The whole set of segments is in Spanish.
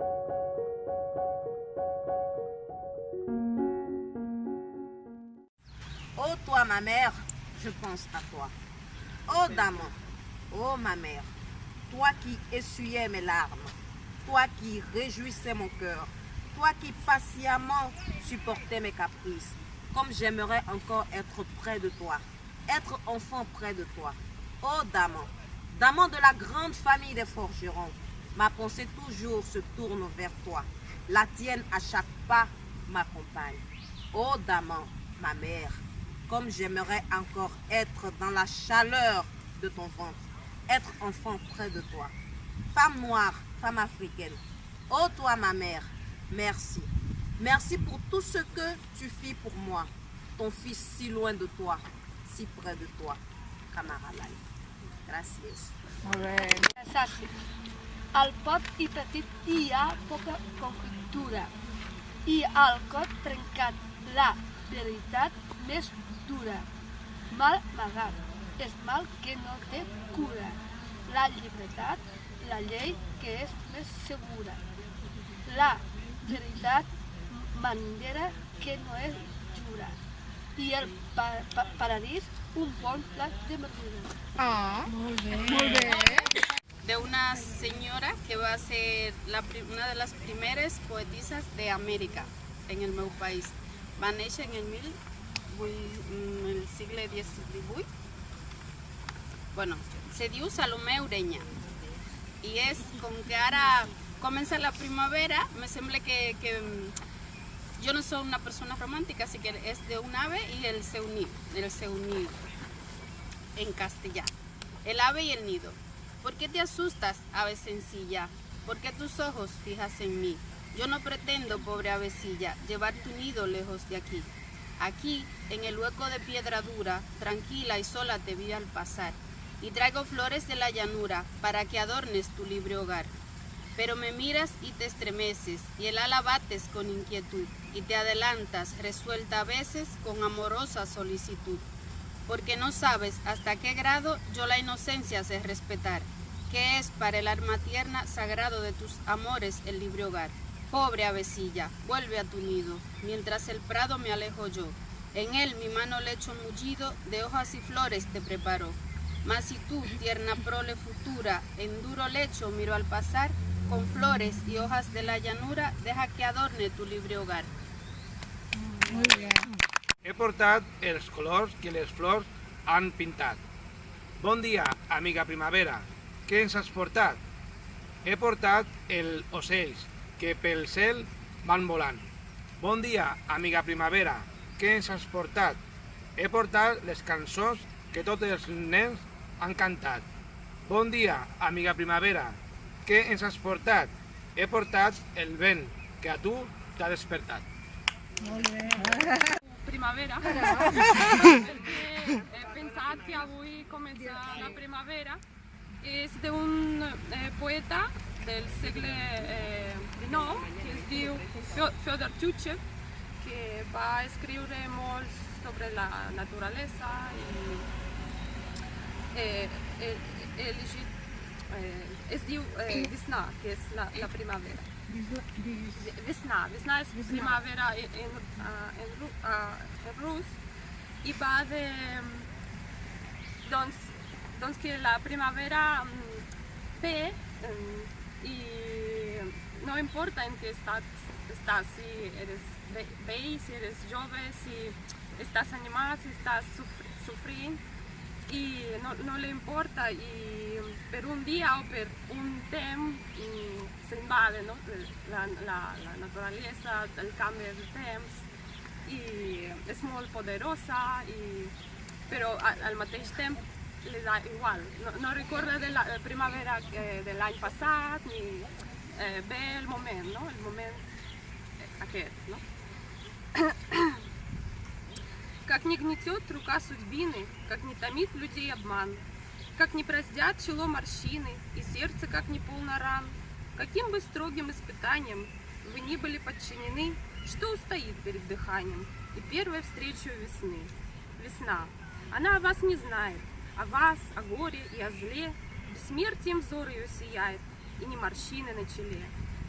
Oh toi ma mère, je pense à toi. Oh dame, oh ma mère, toi qui essuyais mes larmes, toi qui réjouissais mon cœur, toi qui patiemment supportais mes caprices, comme j'aimerais encore être près de toi, être enfant près de toi. Oh Daman, Daman de la grande famille des forgerons, ma pensée toujours se tourne vers toi. La tienne à chaque pas m'accompagne. Oh Daman, ma mère, comme j'aimerais encore être dans la chaleur de ton ventre, être enfant près de toi. Femme noire, femme africaine, oh toi ma mère, merci. Merci pour tout ce que tu fis pour moi, ton fils si loin de toi, si près de toi, camarade. Gracias. Bé. Al pot i petit hi ha poca conjuntura i al cot trencat la veritat més dura. Mal amagat és mal que no té cura. La llibertat, la llei que és més segura. La veritat bandera que no és jura. I el pa pa paradís un bon plat de verdura. Ah, molt bé. Molt bé. Una señora que va a ser una de las primeras poetisas de América en el meu país. Va néixer en el, mil, en el segle XVIII. Bueno, se diu Salomé Ureña. I és com que ara comença la primavera, me sembla que, que mm, jo no soy una persona romàntica, así que és de un ave y el seu nido, el seu nido en castellano. El ave y el nido. ¿Por qué te asustas, ave sencilla? ¿Por qué tus ojos fijas en mí? Yo no pretendo, pobre avecilla, llevar tu nido lejos de aquí. Aquí, en el hueco de piedra dura, tranquila y sola te vi al pasar. Y traigo flores de la llanura para que adornes tu libre hogar. Pero me miras y te estremeces, y el ala bates con inquietud, y te adelantas, resuelta a veces con amorosa solicitud porque no sabes hasta qué grado yo la inocencia sé respetar, que es para el alma tierna sagrado de tus amores el libre hogar. Pobre avecilla, vuelve a tu nido, mientras el prado me alejo yo. En él mi mano lecho mullido de hojas y flores te preparó. Mas si tú, tierna prole futura, en duro lecho miro al pasar, con flores y hojas de la llanura, deja que adorne tu libre hogar. Molt bé. He portat els colors que les flors han pintat. Bon dia, amiga primavera. Què ens has portat? He portat els ocells que pel cel van volant. Bon dia, amiga primavera. Què ens has portat? He portat les cançons que tots els nens han cantat. Bon dia, amiga primavera. Què ens has portat? He portat el vent que a tu t'ha despertat. Molt bé. primavera perquè he pensat que avui comença la primavera és d'un eh, poeta del segle eh, XIX que es diu Fyo- Fyodor Txuchev que va escriure molt sobre la naturalesa i eh, he, he llegit eh, es diu eh, Visna, que és la, la primavera Весна. Весна es primavera en, en, ah, en, ru- ah, en rus i va de... Doncs, doncs que la primavera mm, ve mm, i no importa en què estat estàs, si eres vell, si eres jove, si estàs animat, si sofri- sofrint i no, no li importa i per un dia o per un temps mm, s'invade no? la, la, naturalesa, el canvi de temps i és molt poderosa i, però al, al temps li da igual. No, no recorda de la de primavera eh, de l'any passat ni eh, ve el moment, no? el moment eh, aquest. No? Как не гнетет рука судьбины, как не томит людей обман, как не праздят чело морщины и сердце как не полно ран, каким бы строгим испытанием вы ни были подчинены, что устоит перед дыханием и первой встречу весны. Весна. Она о вас не знает, о вас, о горе и о зле, бессмертием взор ее сияет, и не морщины на челе.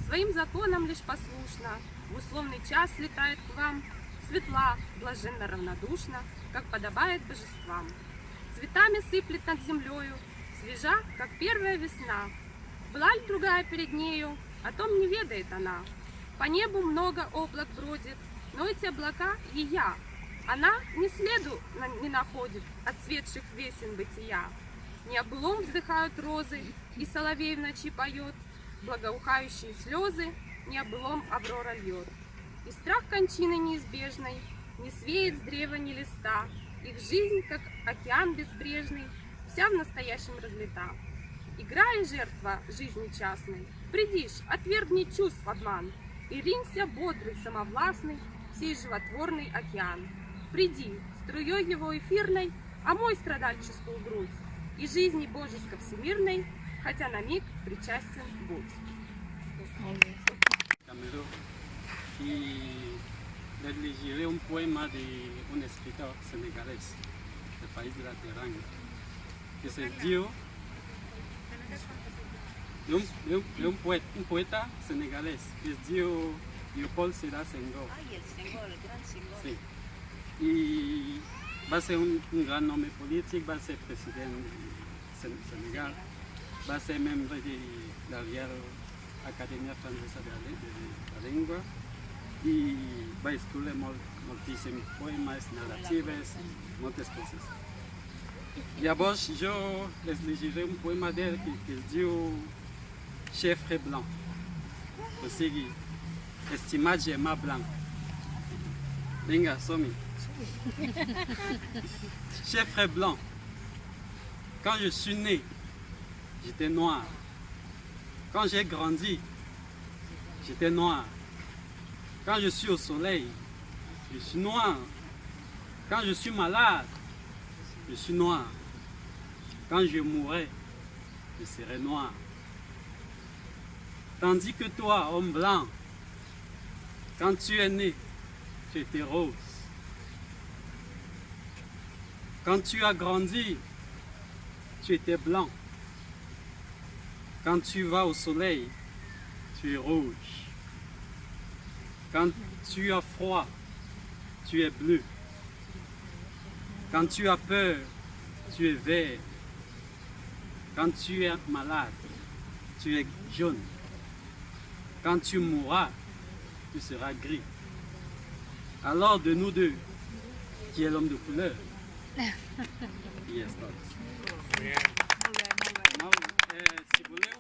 Своим законам лишь послушно, в условный час летает к вам, светла, блаженно равнодушна, как подобает божествам. Цветами сыплет над землею, свежа, как первая весна. Была ли другая перед нею, о том не ведает она. По небу много облак бродит, но эти облака и я. Она ни следу не находит от светших весен бытия. Не облом вздыхают розы, и соловей в ночи поет, благоухающие слезы, не облом аврора льет. И страх кончины неизбежной не свеет с древа ни листа, их жизнь, как океан безбрежный, вся в настоящем разлита. Игра и жертва жизни частной, придишь, отвергни чувств обман, и ринься бодрый, самовластный, сей животворный океан. Приди, струей его эфирной, омой страдальческую грудь, и жизни божеско всемирной, хотя на миг причастен будь. Y les llegiré un poema de un escritor senegalés del país de la Teranga que se dio de un, de un- de un poeta, un poeta senegalés que se dio Leopold Sédar Senghor. Sí. e vai ser um, um grande nome político, vai ser presidente do Senegal, vai ser membro de, da Academia Francesa da Língua e vai escolher muitíssimos poemas, narrativas, muitas coisas. E agora, eu les um poema dele que, que diz Chefre Blanc, ou seja, estimado Gemma Blanc. Venga, somi. Cher frère blanc, quand je suis né, j'étais noir. Quand j'ai grandi, j'étais noir. Quand je suis au soleil, je suis noir. Quand je suis malade, je suis noir. Quand je mourrai, je serai noir. Tandis que toi, homme blanc, quand tu es né, tu étais rose. Quand tu as grandi, tu étais blanc. Quand tu vas au soleil, tu es rouge. Quand tu as froid, tu es bleu. Quand tu as peur, tu es vert. Quand tu es malade, tu es jaune. Quand tu mourras, tu seras gris. Alors de nous deux, qui est l'homme de couleur Yes, that's. Bien. Now, eh, si voleu,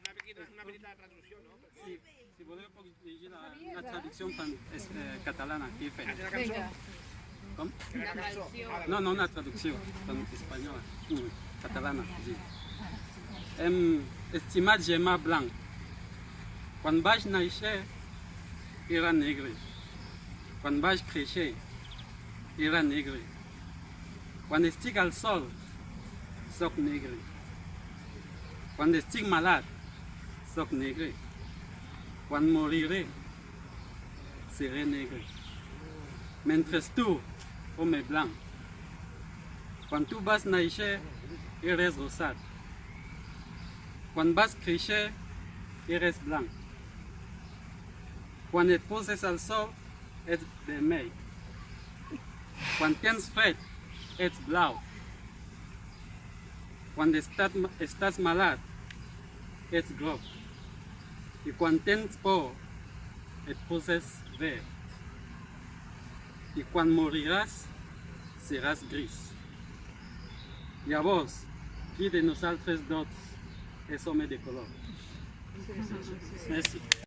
Una petita, una petita traducción, ¿no? si, si voleu puc llegir la, una traducció fan, es, eh, catalana que he fet. De la. Vinga. Com? Cançó. Ah, No, no, una traducció en espanyola, mm, catalana. Sí. Em, estimat germà blanc, quan vaig néixer era negre. Quan vaig créixer era negre. Quand ils stick au sol, soc négré. Quand ils stick malade, soc négré. Quand je mourirait, serait négré. Mentres tout, homme est blanc. Quand tout basse naïche, il reste rosade. Quand basse criche, il reste blanc. Quand il pose sa sol, il est vermeil. Quand il pense fête, ets blau. Quan estàs, estàs malade ets groc. I quan tens por et poses verd. I quan moriràs seràs gris. Llavors, qui de nosaltres dos és home de color? Merci.